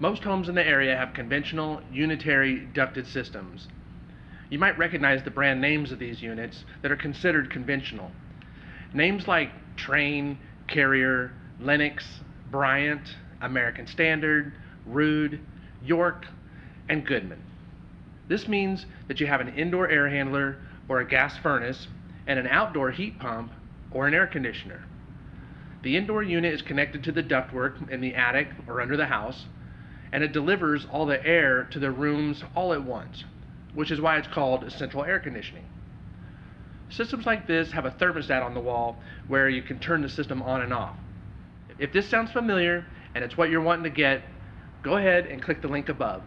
Most homes in the area have conventional unitary ducted systems. You might recognize the brand names of these units that are considered conventional. Names like Trane, Carrier, Lennox, Bryant, American Standard, Ruud, York, and Goodman. This means that you have an indoor air handler or a gas furnace and an outdoor heat pump or an air conditioner. The indoor unit is connected to the ductwork in the attic or under the house, and it delivers all the air to the rooms all at once, which is why it's called central air conditioning. Systems like this have a thermostat on the wall where you can turn the system on and off. If this sounds familiar and it's what you're wanting to get, go ahead and click the link above.